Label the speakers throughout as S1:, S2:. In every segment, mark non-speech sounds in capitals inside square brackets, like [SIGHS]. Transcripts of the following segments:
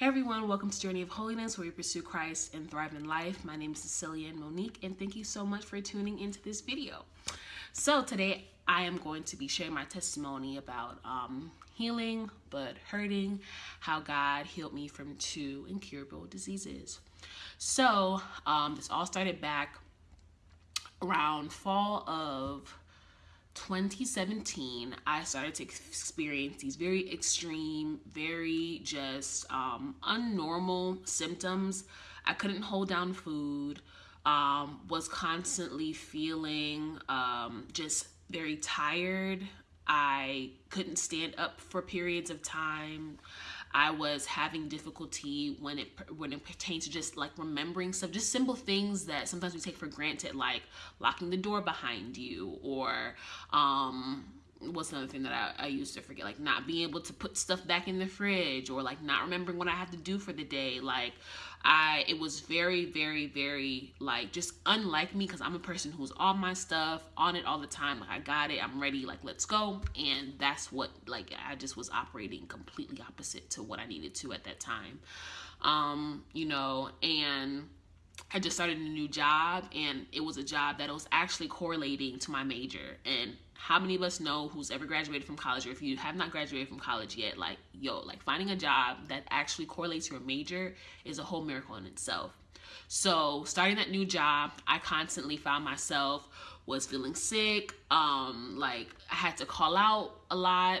S1: Hey everyone, welcome to Journey of Holiness, where we pursue Christ and thrive in life. My name is Cecilia and Monique, and thank you so much for tuning into this video. So today I am going to be sharing my testimony about um, healing but hurting, how God healed me from two incurable diseases. So um, this all started back around fall of 2017, I started to experience these very extreme, very just um, unnormal symptoms. I couldn't hold down food, um, was constantly feeling um, just very tired. I couldn't stand up for periods of time. I was having difficulty when it when it pertains to just like remembering stuff, just simple things that sometimes we take for granted, like locking the door behind you or um what's another thing that I, I used to forget? Like not being able to put stuff back in the fridge or like not remembering what I have to do for the day. Like I it was very very very like just unlike me because I'm a person who's on my stuff on it all the time like I got it I'm ready like let's go. And that's what like I just was operating completely opposite to what I needed to at that time. Um you know and I just started a new job and it was a job that was actually correlating to my major. And how many of us know who's ever graduated from college or if you have not graduated from college yet like yo like finding a job that actually correlates to your major is a whole miracle in itself. So starting that new job i constantly found myself was feeling sick um like i had to call out a lot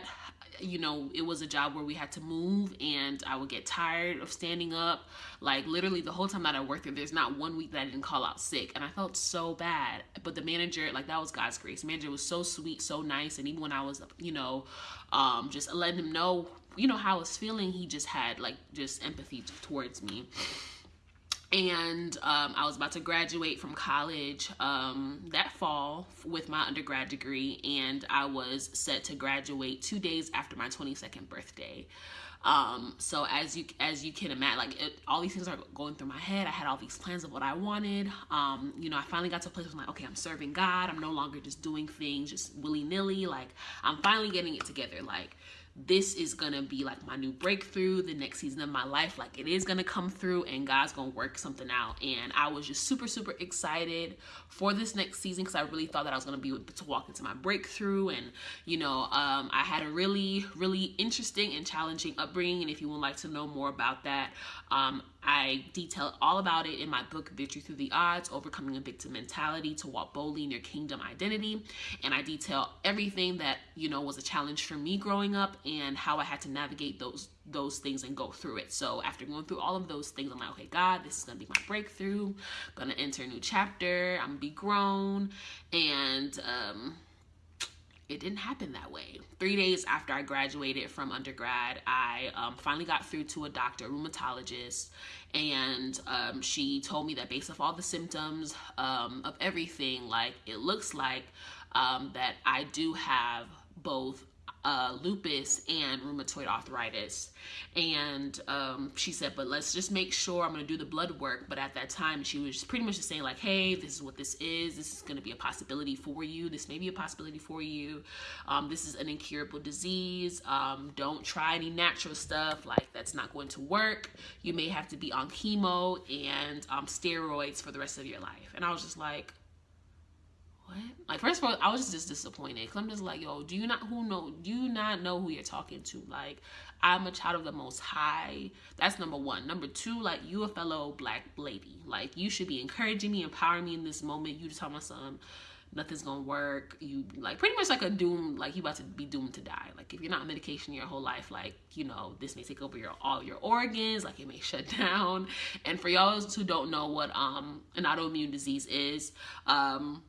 S1: you know, it was a job where we had to move and I would get tired of standing up. Like literally the whole time that I worked there, there's not one week that I didn't call out sick. And I felt so bad. But the manager, like that was God's grace. The manager was so sweet, so nice. And even when I was, you know, um, just letting him know, you know, how I was feeling, he just had like just empathy towards me and um, I was about to graduate from college um, that fall with my undergrad degree, and I was set to graduate two days after my 22nd birthday. Um, so as you as you can imagine, like it, all these things are going through my head. I had all these plans of what I wanted. Um, you know, I finally got to a place where I'm like, okay, I'm serving God. I'm no longer just doing things just willy nilly. Like I'm finally getting it together. Like this is gonna be like my new breakthrough. The next season of my life like it is gonna come through and god's gonna work something out. And i was just super super excited for this next season because i really thought that i was gonna be able to walk into my breakthrough. And you know um, i had a really really interesting and challenging upbringing. And if you would like to know more about that um, I detail all about it in my book, Victory Through the Odds Overcoming a Victim Mentality to Walk Boldly in Your Kingdom Identity. And I detail everything that, you know, was a challenge for me growing up and how I had to navigate those those things and go through it. So after going through all of those things, I'm like, okay, God, this is gonna be my breakthrough. I'm gonna enter a new chapter. I'm gonna be grown. And um it didn't happen that way. Three days after I graduated from undergrad, I um, finally got through to a doctor, a rheumatologist, and um, she told me that based off all the symptoms um, of everything, like it looks like um, that I do have both uh, lupus and rheumatoid arthritis. And um, she said, but let's just make sure I'm going to do the blood work. But at that time, she was pretty much just saying like, hey, this is what this is. This is going to be a possibility for you. This may be a possibility for you. Um, this is an incurable disease. Um, don't try any natural stuff. Like that's not going to work. You may have to be on chemo and um, steroids for the rest of your life. And I was just like, what? Like first of all, I was just disappointed because I'm just like, yo, do you not who know? Do you not know who you're talking to? Like, I'm a child of the Most High. That's number one. Number two, like you a fellow black lady. Like you should be encouraging me, empowering me in this moment. You just tell my son nothing's gonna work. You like pretty much like a doom, like you about to be doomed to die. Like if you're not on medication your whole life, like you know this may take over your all your organs, like it may [LAUGHS] shut down. And for y'all who don't know what um an autoimmune disease is, um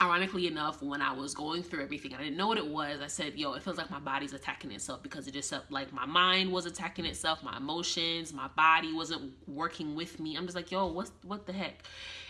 S1: ironically enough when i was going through everything i didn't know what it was i said yo it feels like my body's attacking itself because it just like my mind was attacking itself my emotions my body wasn't working with me i'm just like yo what's what the heck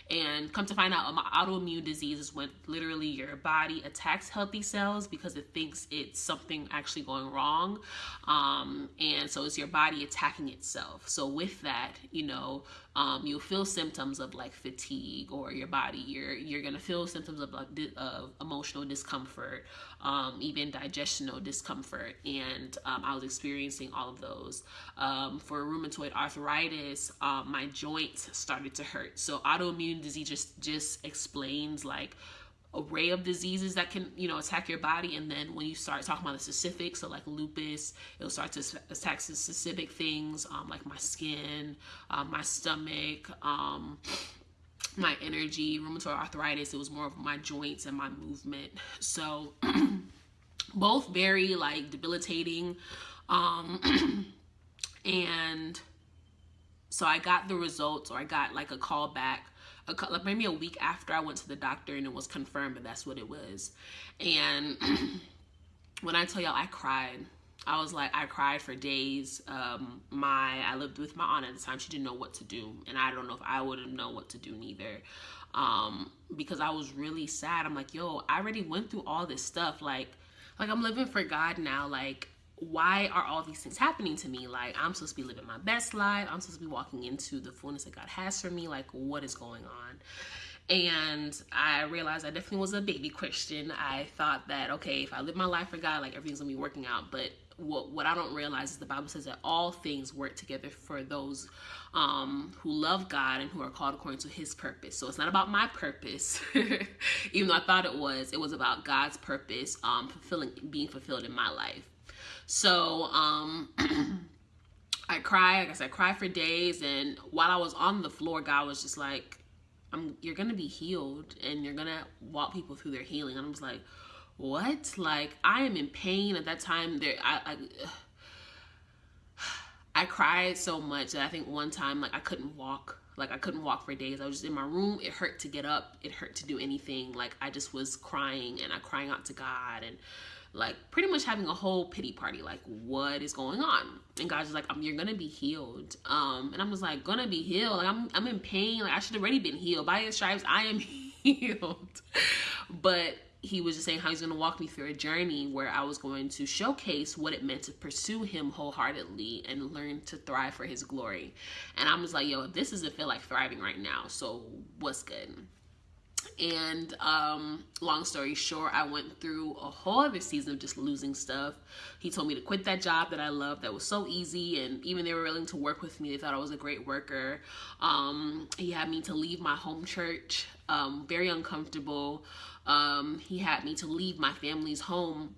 S1: And come to find out, my autoimmune disease is when literally your body attacks healthy cells because it thinks it's something actually going wrong. Um, and so it's your body attacking itself. So with that, you know, um, you'll feel symptoms of like fatigue or your body. You're you're gonna feel symptoms of, like, of emotional discomfort um, even digestional discomfort. And um, i was experiencing all of those. Um, for rheumatoid arthritis um, my joints started to hurt. So autoimmune disease just just explains like array of diseases that can you know attack your body. And then when you start talking about the specifics so like lupus it'll start to attack specific things um, like my skin um, my stomach um, my energy rheumatoid arthritis. It was more of my joints and my movement. So [CLEARS THROAT] both very like debilitating um, [CLEARS THROAT] and so i got the results or i got like a call back a, like maybe a week after I went to the doctor and it was confirmed that that's what it was. And [CLEARS THROAT] when I tell y'all, I cried. I was like, I cried for days. Um, my I lived with my aunt at the time. She didn't know what to do, and I don't know if I would have known what to do neither. Um, because I was really sad. I'm like, yo, I already went through all this stuff. Like, like I'm living for God now. Like, why are all these things happening to me? Like, I'm supposed to be living my best life. I'm supposed to be walking into the fullness that God has for me. Like, what is going on? And I realized I definitely was a baby Christian. I thought that, okay, if I live my life for God, like everything's gonna be working out. But what, what I don't realize is the Bible says that all things work together for those um, who love God and who are called according to his purpose. So it's not about my purpose, [LAUGHS] even though I thought it was. It was about God's purpose um, fulfilling, being fulfilled in my life. So um, [CLEARS THROAT] I cried. Like I said, I cried for days. And while I was on the floor, God was just like, I'm, you're going to be healed and you're going to walk people through their healing. And I was like, what? Like, I am in pain at that time. There, I, I, [SIGHS] I cried so much that I think one time, like, I couldn't walk. Like, I couldn't walk for days. I was just in my room. It hurt to get up. It hurt to do anything. Like, I just was crying and I crying out to God. And, like pretty much having a whole pity party like what is going on and god's like you're gonna be healed um and i'm just like gonna be healed like i'm, I'm in pain like i should have already been healed by his stripes i am [LAUGHS] healed but he was just saying how he's going to walk me through a journey where I was going to showcase what it meant to pursue him wholeheartedly and learn to thrive for his glory. And I'm just like, yo, this doesn't feel like thriving right now. So what's good? And um, long story short, I went through a whole other season of just losing stuff. He told me to quit that job that I loved that was so easy, and even they were willing to work with me. They thought I was a great worker. Um, he had me to leave my home church, um, very uncomfortable. Um, he had me to leave my family's home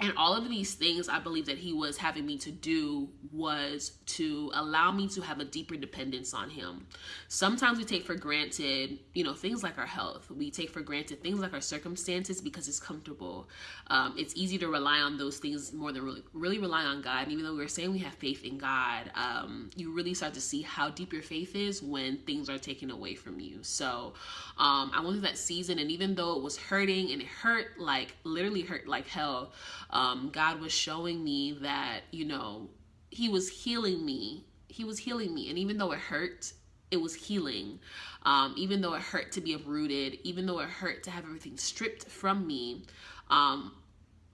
S1: and all of these things I believe that he was having me to do was to allow me to have a deeper dependence on him. Sometimes we take for granted, you know, things like our health. We take for granted things like our circumstances because it's comfortable. Um, it's easy to rely on those things more than really, really rely on God. And even though we're saying we have faith in God, um, you really start to see how deep your faith is when things are taken away from you. So um, I went through that season, and even though it was hurting and it hurt like literally hurt like hell um, God was showing me that, you know, He was healing me. He was healing me. And even though it hurt, it was healing. Um, even though it hurt to be uprooted, even though it hurt to have everything stripped from me, um,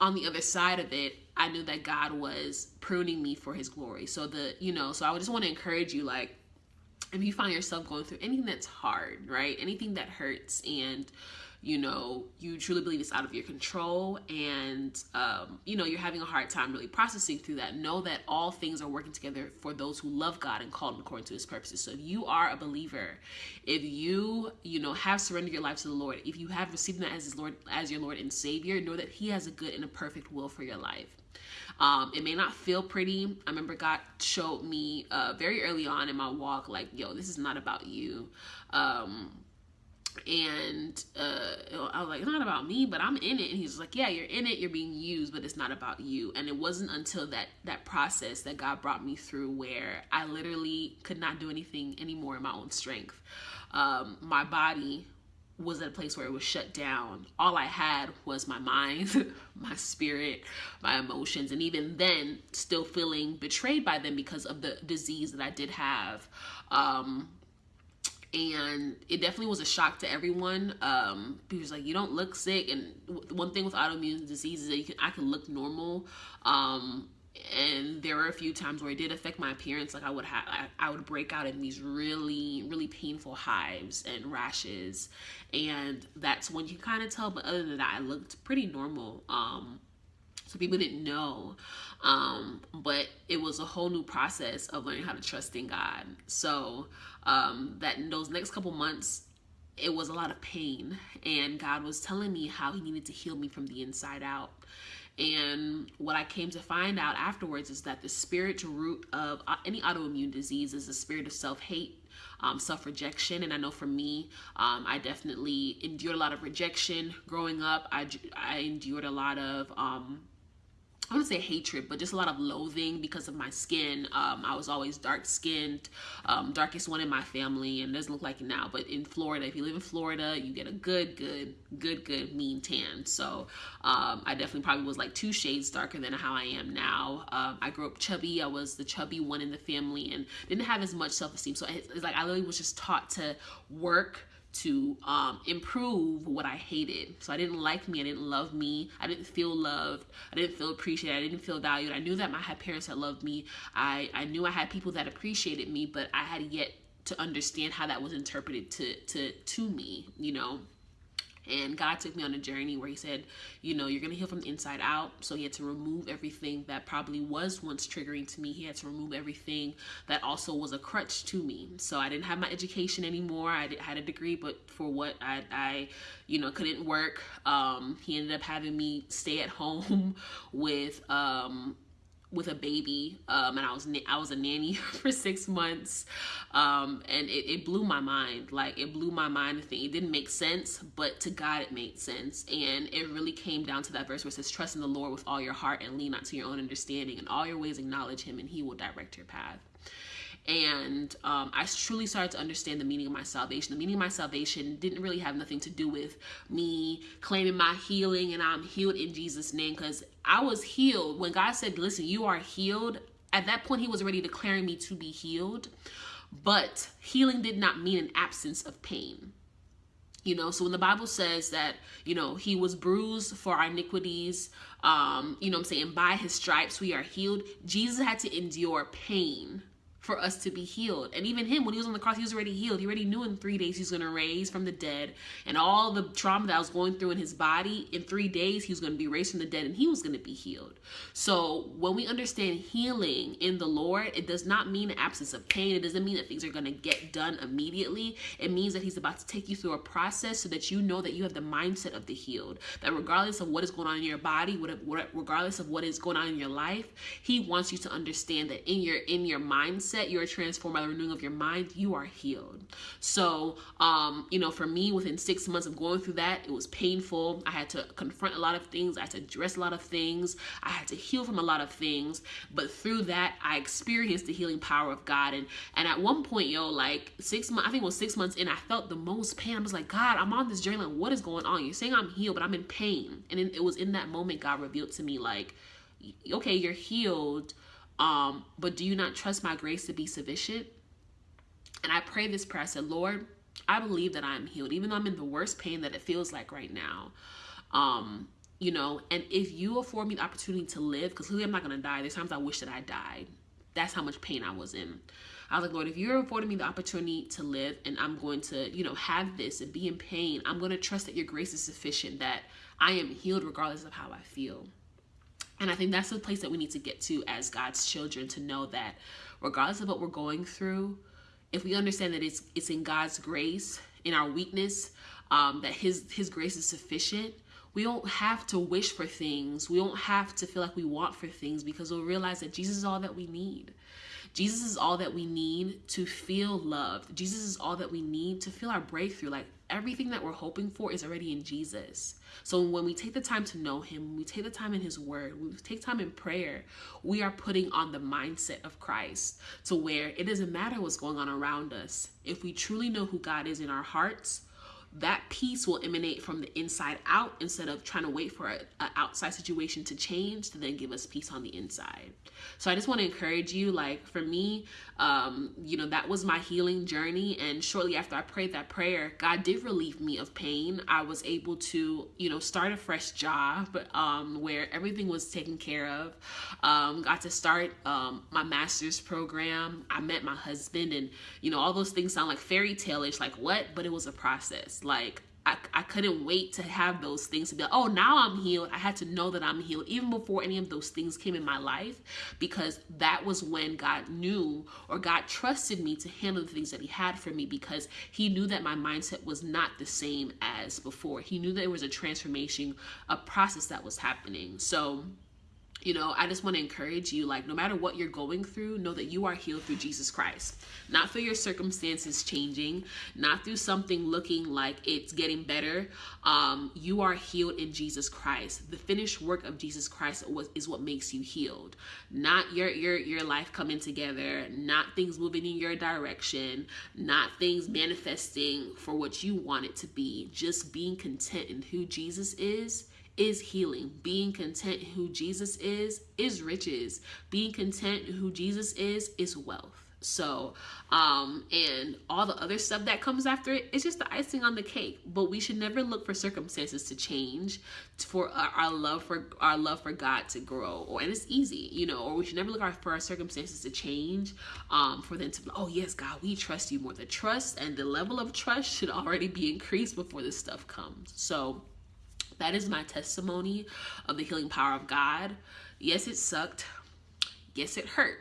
S1: on the other side of it, I knew that God was pruning me for His glory. So the, you know, so I just want to encourage you, like, if you find yourself going through anything that's hard, right? Anything that hurts and you know you truly believe it's out of your control and um, you know you're having a hard time really processing through that know that all things are working together for those who love god and called according to his purposes so if you are a believer if you you know have surrendered your life to the lord if you have received him as his lord as your lord and savior know that he has a good and a perfect will for your life um, it may not feel pretty. I remember God showed me uh, very early on in my walk, like, yo, this is not about you. Um, and uh, I was like, it's not about me, but I'm in it. And he's like, yeah, you're in it, you're being used, but it's not about you. And it wasn't until that that process that God brought me through where I literally could not do anything anymore in my own strength. Um, my body was at a place where it was shut down. All I had was my mind, [LAUGHS] my spirit, my emotions, and even then, still feeling betrayed by them because of the disease that I did have. Um, and it definitely was a shock to everyone. Um, was like, "You don't look sick." And one thing with autoimmune disease is that you can I can look normal. Um, and there were a few times where it did affect my appearance. Like I would have, I, I would break out in these really, really painful hives and rashes, and that's when you kind of tell. But other than that, I looked pretty normal. Um, so people didn't know um, but it was a whole new process of learning how to trust in god so um, that in those next couple months it was a lot of pain and god was telling me how he needed to heal me from the inside out and what I came to find out afterwards is that the spiritual root of uh, any autoimmune disease is the spirit of self hate, um, self rejection. And I know for me, um, I definitely endured a lot of rejection growing up. I, I endured a lot of um, I to say hatred, but just a lot of loathing because of my skin. Um, I was always dark skinned, um, darkest one in my family, and doesn't look like it now. But in Florida, if you live in Florida, you get a good, good, good, good mean tan. So um, I definitely probably was like two shades darker than how I am now. Um, I grew up chubby. I was the chubby one in the family and didn't have as much self esteem. So it's like I literally was just taught to work to um, improve what I hated. So I didn't like me. I didn't love me. I didn't feel loved. I didn't feel appreciated. I didn't feel valued. I knew that my had parents that loved me. I, I knew I had people that appreciated me, but I had yet to understand how that was interpreted to to to me, you know. And God took me on a journey where He said, you know, you're going to heal from the inside out. So He had to remove everything that probably was once triggering to me. He had to remove everything that also was a crutch to me. So I didn't have my education anymore. I had a degree, but for what I, I you know, couldn't work. Um, he ended up having me stay at home [LAUGHS] with, um, with a baby um, and I was I was a nanny [LAUGHS] for six months um, and it, it, blew my mind. Like it blew my mind the thing. It didn't make sense but to God it made sense. And it really came down to that verse where it says trust in the Lord with all your heart and lean not to your own understanding. And all your ways acknowledge him and he will direct your path and um, I truly started to understand the meaning of my salvation. The meaning of my salvation didn't really have nothing to do with me claiming my healing and I'm healed in Jesus' name because I was healed. When God said, Listen, you are healed, at that point, He was already declaring me to be healed. But healing did not mean an absence of pain. You know, so when the Bible says that, you know, he was bruised for our iniquities, um, you know I'm saying, by his stripes we are healed, Jesus had to endure pain for us to be healed. And even him, when he was on the cross, he was already healed. He already knew in three days he was going to raise from the dead. And all the trauma that I was going through in his body, in three days, he was going to be raised from the dead and he was going to be healed. So when we understand healing in the Lord, it does not mean an absence of pain. It doesn't mean that things are going to get done immediately. It means that he's about to take you through a process so that you know that you have the mindset of the healed. That regardless of what is going on in your body, regardless of what is going on in your life, he wants you to understand that in your in your mindset, mindset, you are transformed by the renewing of your mind, you are healed. So, um, you know, for me, within six months of going through that, it was painful. I had to confront a lot of things. I had to address a lot of things. I had to heal from a lot of things. But through that, I experienced the healing power of God. And and at one point, yo, like six months, I think it was six months in, I felt the most pain. I was like, God, I'm on this journey. Like, what is going on? You're saying I'm healed, but I'm in pain. And then it was in that moment God revealed to me, like, okay, you're healed um, but do you not trust my grace to be sufficient? And I pray this prayer. I said, Lord, I believe that I'm healed, even though I'm in the worst pain that it feels like right now. Um, you know, and if you afford me the opportunity to live, because clearly I'm not gonna die. There's times I wish that I died. That's how much pain I was in. I was like, Lord, if you're affording me the opportunity to live and I'm going to, you know, have this and be in pain, I'm going to trust that your grace is sufficient, that I am healed regardless of how I feel. And I think that's the place that we need to get to as God's children to know that regardless of what we're going through, if we understand that it's it's in God's grace, in our weakness, um, that His His grace is sufficient. We don't have to wish for things. We don't have to feel like we want for things because we'll realize that Jesus is all that we need. Jesus is all that we need to feel loved. Jesus is all that we need to feel our breakthrough. Like everything that we're hoping for is already in Jesus. So when we take the time to know him, we take the time in his word, we take time in prayer, we are putting on the mindset of Christ to where it doesn't matter what's going on around us. If we truly know who God is in our hearts, that peace will emanate from the inside out instead of trying to wait for an outside situation to change to then give us peace on the inside. So I just want to encourage you, like for me, um, you know, that was my healing journey. And shortly after I prayed that prayer, God did relieve me of pain. I was able to, you know, start a fresh job um, where everything was taken care of. Um, got to start um, my master's program. I met my husband, and you know, all those things sound like fairy tale-ish, like what? But it was a process. Like I, I couldn't wait to have those things to be like, oh, now I'm healed. I had to know that I'm healed even before any of those things came in my life because that was when God knew or God trusted me to handle the things that He had for me because He knew that my mindset was not the same as before. He knew that there was a transformation, a process that was happening. So, you know, I just want to encourage you like, no matter what you're going through, know that you are healed through Jesus Christ. Not through your circumstances changing, not through something looking like it's getting better. Um, you are healed in Jesus Christ. The finished work of Jesus Christ was, is what makes you healed. Not your, your, your life coming together, not things moving in your direction, not things manifesting for what you want it to be. Just being content in who Jesus is is healing. Being content who Jesus is is riches. Being content who Jesus is is wealth. So, um, and all the other stuff that comes after it, it's just the icing on the cake. But we should never look for circumstances to change for our, our love for our love for God to grow. Or and it's easy, you know. Or we should never look for our circumstances to change, um, for them to oh yes, God, we trust you more. The trust and the level of trust should already be increased before this stuff comes. So that is my testimony of the healing power of God. Yes, it sucked. Yes, it hurt.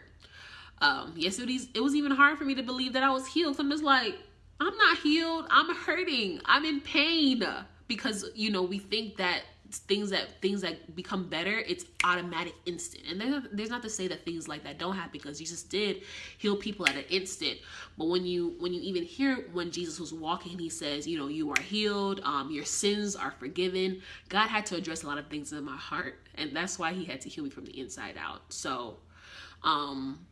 S1: Um, yes, it was, it was even hard for me to believe that I was healed. I'm just like, I'm not healed. I'm hurting. I'm in pain because, you know, we think that things that things that become better it's automatic instant. And there's not, there's not to say that things like that don't happen because jesus did heal people at an instant. But when you when you even hear when jesus was walking he says you know you are healed um your sins are forgiven god had to address a lot of things in my heart and that's why he had to heal me from the inside out. So um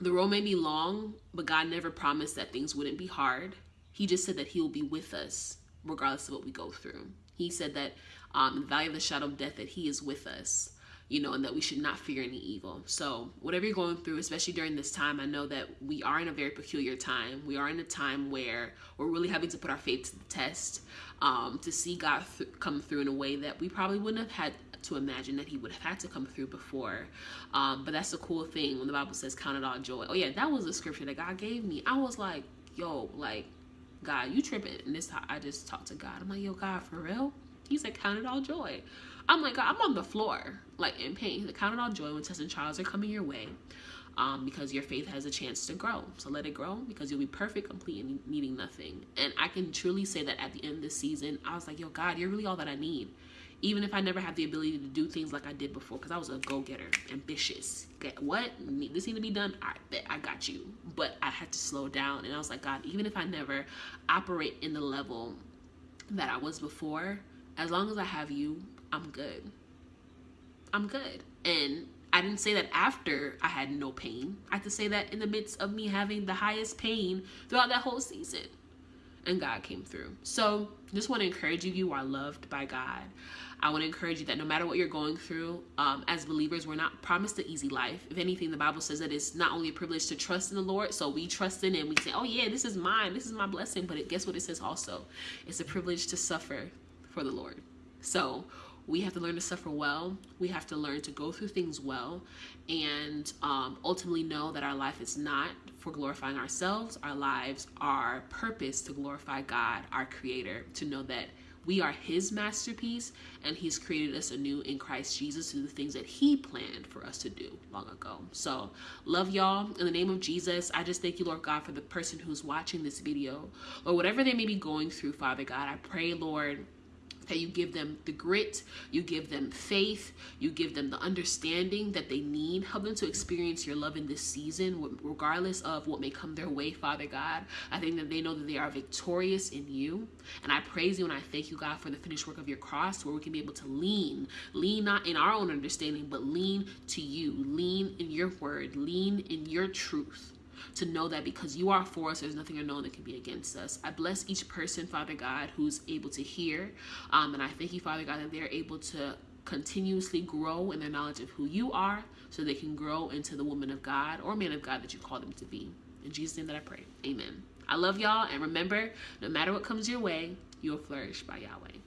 S1: the road may be long but god never promised that things wouldn't be hard. He just said that he will be with us regardless of what we go through. He said that um, the valley of the shadow of death, that He is with us, you know, and that we should not fear any evil. So, whatever you're going through, especially during this time, I know that we are in a very peculiar time. We are in a time where we're really having to put our faith to the test um, to see God th- come through in a way that we probably wouldn't have had to imagine that he would have had to come through before. Um, but that's the cool thing when the Bible says, Count it all joy. Oh, yeah, that was a scripture that God gave me. I was like, yo, like, God, you tripping. And this I just talked to God. I'm like, yo, God, for real? He said, count it all joy. I'm like, God, I'm on the floor, like in pain. He said, count it all joy when tests and trials are coming your way. Um, because your faith has a chance to grow. So let it grow because you'll be perfect, complete, and needing nothing. And I can truly say that at the end of this season, I was like, yo, God, you're really all that I need even if I never have the ability to do things like I did before, because I was a go-getter, ambitious. Get what? This need to be done. I bet I got you. But I had to slow down, and I was like, God, even if I never operate in the level that I was before, as long as I have you, I'm good. I'm good. And I didn't say that after I had no pain. I had to say that in the midst of me having the highest pain throughout that whole season and God came through. So, just want to encourage you you are loved by God. I want to encourage you that no matter what you're going through, um, as believers, we're not promised an easy life. If anything, the Bible says that it's not only a privilege to trust in the Lord, so we trust in Him. we say, oh, yeah, this is mine, this is my blessing. But it, guess what it says also? It's a privilege to suffer for the Lord. So, we have to learn to suffer well. We have to learn to go through things well and um, ultimately know that our life is not for glorifying ourselves. Our lives are purpose to glorify God, our creator, to know that we are his masterpiece and he's created us anew in Christ Jesus to the things that he planned for us to do long ago. So, love y'all. In the name of Jesus, I just thank you, Lord God, for the person who's watching this video or whatever they may be going through, Father God. I pray, Lord, that you give them the grit, you give them faith, you give them the understanding that they need. Help them to experience your love in this season, regardless of what may come their way, Father God. I think that they know that they are victorious in you. And I praise you and I thank you, God, for the finished work of your cross, where we can be able to lean, lean not in our own understanding, but lean to you, lean in your word, lean in your truth to know that because you are for us, there's nothing one that can be against us. I bless each person, Father God, who's able to hear. Um, and I thank you, Father God, that they're able to continuously grow in their knowledge of who you are so they can grow into the woman of God or man of God that you call them to be. In Jesus' name that I pray. Amen. I love y'all. And remember, no matter what comes your way, you'll flourish by Yahweh.